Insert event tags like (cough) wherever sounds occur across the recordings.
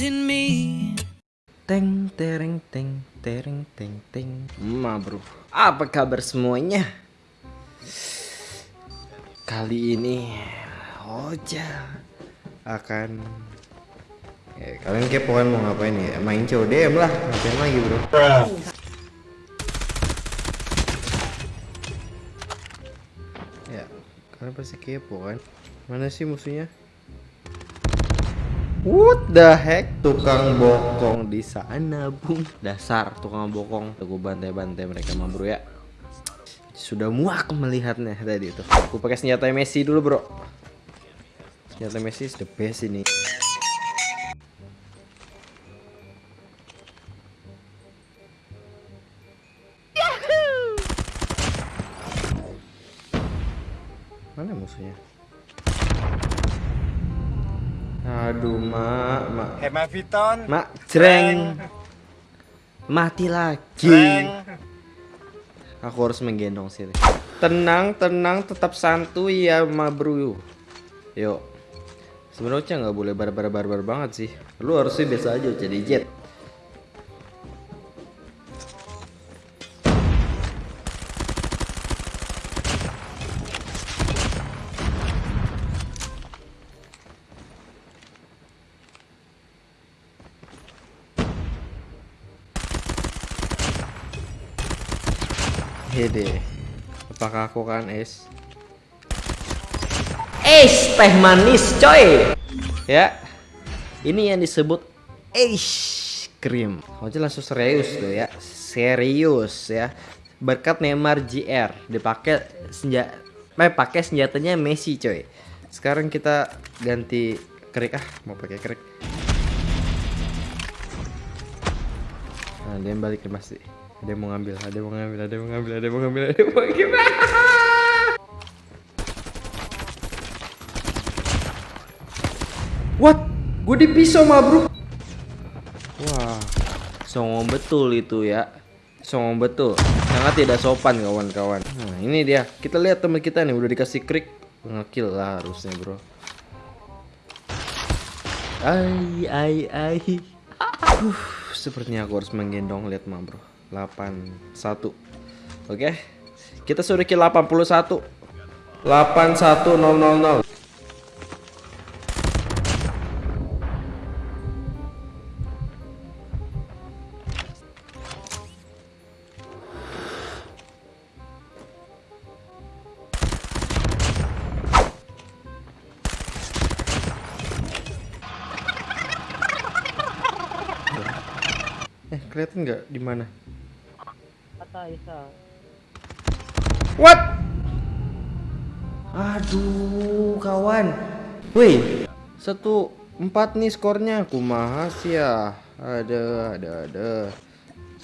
in me. Teng tereng teng tereng teng teng. Ma bro, apa kabar semuanya? Kali ini Oja akan ya, kalian kepoan mau ngapain ya? Main CODM lah, ngapain lagi bro? Ya, kalian pasti kepo kan? Mana sih musuhnya? What the heck? Tukang bokong di sana, Bung. Dasar tukang bokong. Aku bantai-bantai mereka mah, Bro ya. Sudah muak melihatnya tadi itu. Aku pakai senjata Messi dulu, Bro. Senjata Messi is the best ini. Mana musuhnya? Aduh, mak, mak. Hemat Viton. Mak, jreng. Mati lagi. Aku harus menggendong sini. Tenang, tenang, tetap santuy ya, ma bro. Yuk. Sebenarnya nggak boleh barbar-barbar banget sih. Lu harusnya biasa aja jadi jet. Hede. Apakah aku kan es? Es teh manis coy. Ya. Ini yang disebut es krim. Oh langsung serius tuh ya. Serius ya. Berkat Neymar JR dipakai senjata eh, pakai senjatanya Messi coy. Sekarang kita ganti krik ah, mau pakai krik. Nah, dia balik ke masih. Ada yang mau ngambil, ada yang mau ngambil, ada yang mau ngambil, ada yang mau ngambil, ada yang mau ngambil. What? Gue di pisau mah bro. Wah, songong betul itu ya. Songong betul. Sangat tidak sopan kawan-kawan. Nah ini dia. Kita lihat teman kita nih udah dikasih krik. Ngekill lah harusnya bro. Ai ai ai. Uh, sepertinya aku harus menggendong lihat mah bro. 81 Oke Kita sudah kill 81 81000 Eh kelihatan nggak di mana? What? Aduh, kawan. Wih, satu empat nih skornya. Kumaha sih ya? Ada, ada, ada.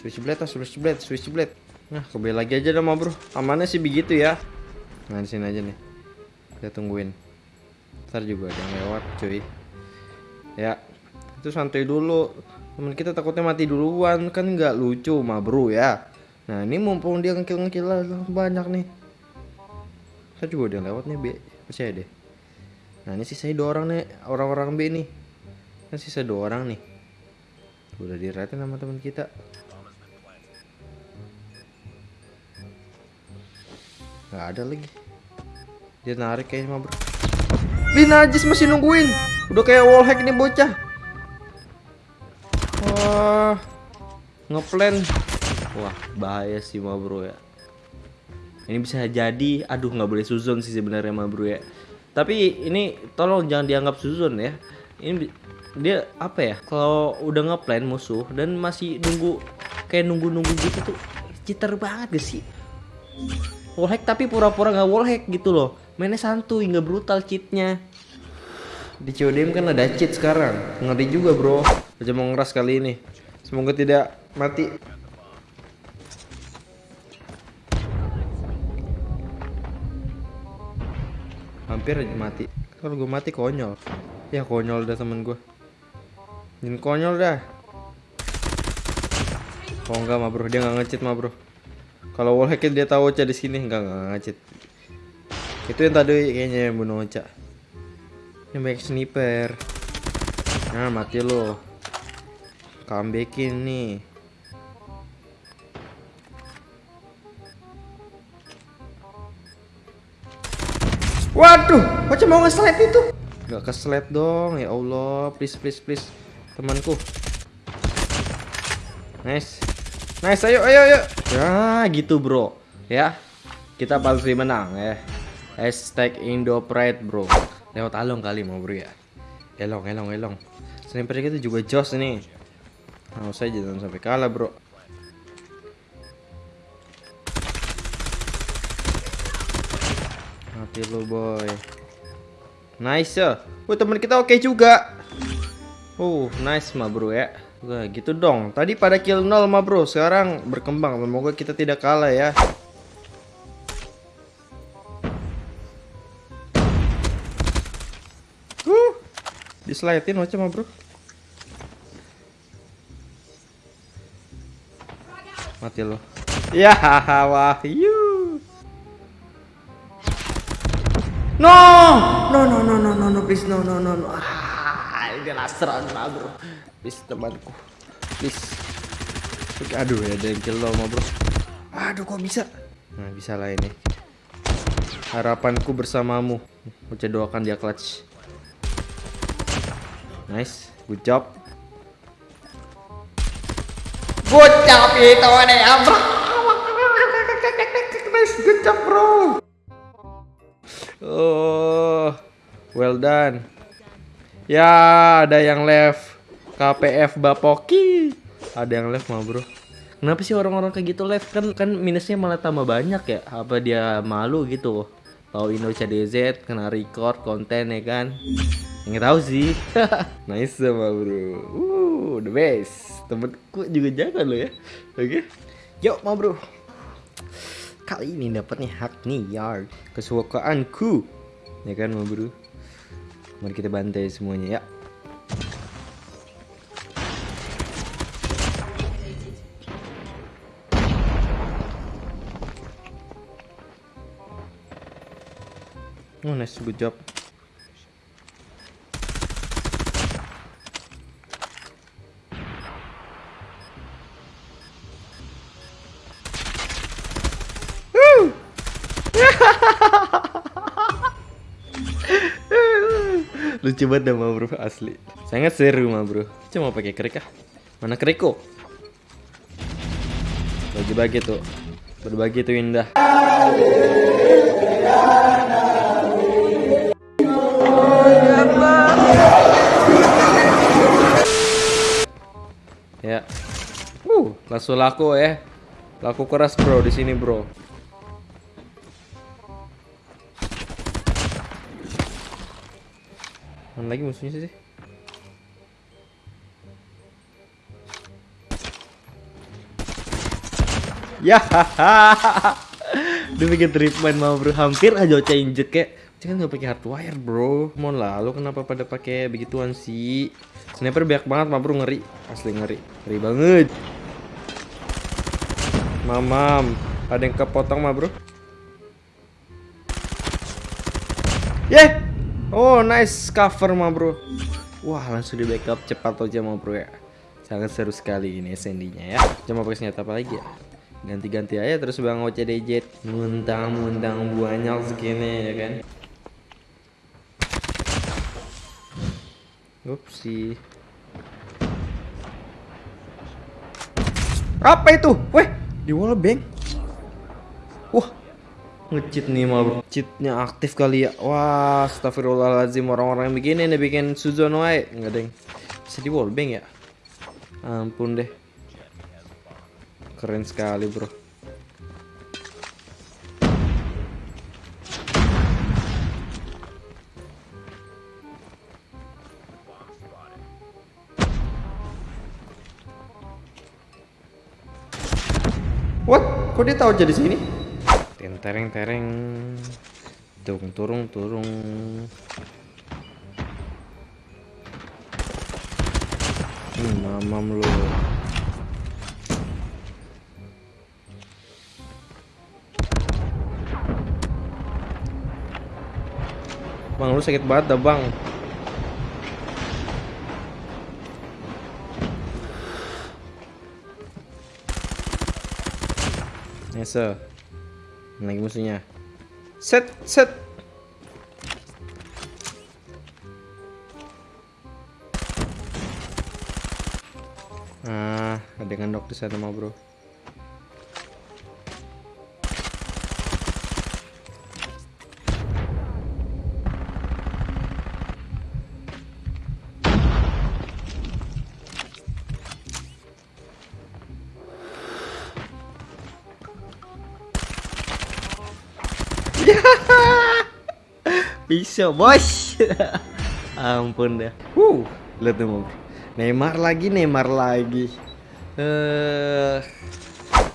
Switch blade, ah, switch blade, switch blade. Nah, kembali lagi aja dong, bro. Amannya sih begitu ya. Nah, di sini aja nih. Kita tungguin. Ntar juga ada yang lewat, cuy. Ya, itu santai dulu. Temen kita takutnya mati duluan, kan nggak lucu, mah bro ya. Nah ini mumpung dia ngekil-ngekil banyak nih. Saya juga udah lewat nih B Percaya deh Nah ini sisa dua orang nih Orang-orang B nih. Kan sisa dua orang nih. Udah diratain sama teman kita. Gak ada lagi. Dia narik kayaknya mah bro. Ih najis masih nungguin. Udah kayak wallhack nih bocah. Wah Ngeplan Wah bahaya sih ma bro ya. Ini bisa jadi Aduh nggak boleh suzon sih sebenarnya ma bro ya. Tapi ini tolong jangan dianggap suzon ya. Ini dia apa ya Kalau udah ngeplan musuh Dan masih nunggu Kayak nunggu-nunggu gitu tuh Citer banget gak sih? Wallhack tapi pura-pura nggak wallhack gitu loh. Mainnya santuy nggak brutal cheatnya. Di CODM kan ada cheat sekarang. Ngeri juga bro. Aja mau ngeras kali ini. Semoga tidak mati hampir aja mati kalau gue mati konyol ya konyol dah temen gue Jangan konyol dah oh enggak mah bro dia nggak ngecit mah bro Kalau wallhack dia tahu Ocha di sini enggak enggak ngacit. Itu yang tadi kayaknya yang bunuh Ocha. Yang banyak sniper. Nah, mati lo. Comebackin nih. Waduh, Ocha mau nge-slide itu. Gak ke-slide dong, ya Allah. Please, please, please. Temanku. Nice. Nice, ayo, ayo, ayo. Ya, gitu bro. Ya, kita pasti menang ya. Hashtag Indo Pride bro. Lewat along kali mau bro ya. Elong, elong, elong. Sniper kita juga jos nih. Mau saja jangan sampai kalah bro. Mati lu boy. Nice ya. Wah teman kita oke juga. Uh, nice mah bro ya. Wah gitu dong. Tadi pada kill 0 mah bro. Sekarang berkembang. Semoga kita tidak kalah ya. Uh, dislaitin macam mah bro. Mati lo. Ya, (laughs) wahyu. No, no, no, no, no, no, no, please, no, no, no, no. Ah, ini last round lah bro. Please temanku, please. Aduh, ya ada yang kill lo bro. Aduh, kok bisa? Nah, bisa lah ini. Harapanku bersamamu. Uca doakan dia clutch. Nice, good job. Good job itu nih, ya, bro. Nice, good job bro. Oh, well done. Ya, ada yang left. KPF Bapoki. Ada yang left mah, Bro. Kenapa sih orang-orang kayak gitu left kan kan minusnya malah tambah banyak ya? Apa dia malu gitu? Tahu Indo CDZ kena record konten ya kan? Nggak tahu sih. (laughs) nice sama bro. Uh, the best. Temenku juga jaga lo ya. Oke. Yuk, ma bro. Kali ini dapatnya hak nih yard kesukaanku. Ya kan, ma bro. Mari kita bantai semuanya ya. Oh, nice, good job. Lucu banget dah bro. Asli. Sangat seru ma bro. Cuma pakai kerik ah. Mana keriko Bagi-bagi tuh. Berbagi tuh indah. Ya. Uh, langsung laku ya. Laku keras bro di sini bro. Mana lagi musuhnya sih? Ya, dia bikin treatment mau bro, hampir aja Ocha injet kayak kan nggak pakai hardwire bro. Mau lalu kenapa pada pakai begituan sih? Sniper banyak banget mah bro ngeri, asli ngeri, ngeri banget. Mamam, ada yang kepotong mah bro. Yeah, oh nice cover mah bro. Wah langsung di backup cepat aja mah bro ya. Sangat seru sekali ini SND-nya ya. Cuma pakai senjata apa lagi ya? Ganti-ganti aja terus bang OCDJ Muntang-muntang banyak segini ya kan Upsi Apa itu? Weh, di wallbang Wah, ngecheat nih mah Cheatnya aktif kali ya. Wah, astagfirullahaladzim. Orang-orang yang begini nih bikin Suzon wae Nggak deng. Bisa di wallbang ya? Ampun deh. Keren sekali bro. What? Kok dia tahu jadi sini? Ten tereng tereng. Tung turung turung. Hmm, mamam lu. Bang lu sakit banget dah bang Yes sir lagi musuhnya Set set Ah, ada yang ngendok di sana mah bro. Bisa bos (laughs) Ampun dah. Wuh Lihat tuh bro Neymar lagi Neymar lagi. Eh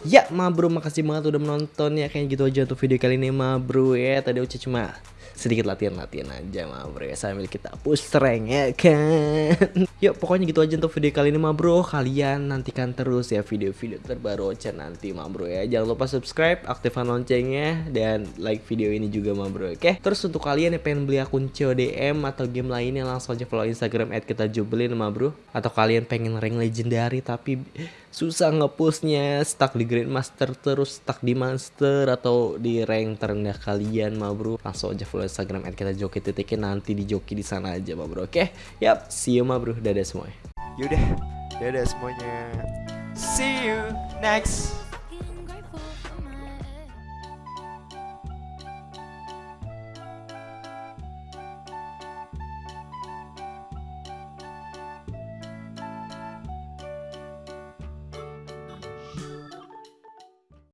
Ya ma bro makasih banget udah menonton ya. Kayak gitu aja untuk video kali ini ma bro ya. Tadi Uca cuma sedikit latihan-latihan aja ma bro ya Sambil kita push rank ya kan? (laughs) Yuk pokoknya gitu aja untuk video kali ini ma bro Kalian nantikan terus ya video-video terbaru Ocha nanti ma bro ya. Jangan lupa subscribe, aktifkan loncengnya Dan like video ini juga ma bro oke? Terus untuk kalian yang pengen beli akun CODM atau game lainnya Langsung aja follow instagram at kita jubelin ma bro Atau kalian pengen rank legendary tapi susah ngepushnya stuck di grandmaster terus stuck di monster atau di rank terendah kalian ma bro. Langsung aja follow instagram at kita joki titikin nanti di joki di sana aja ma bro. Oke? Yap see you ma bro. Dadah semuanya. Yaudah, dadah semuanya. See you next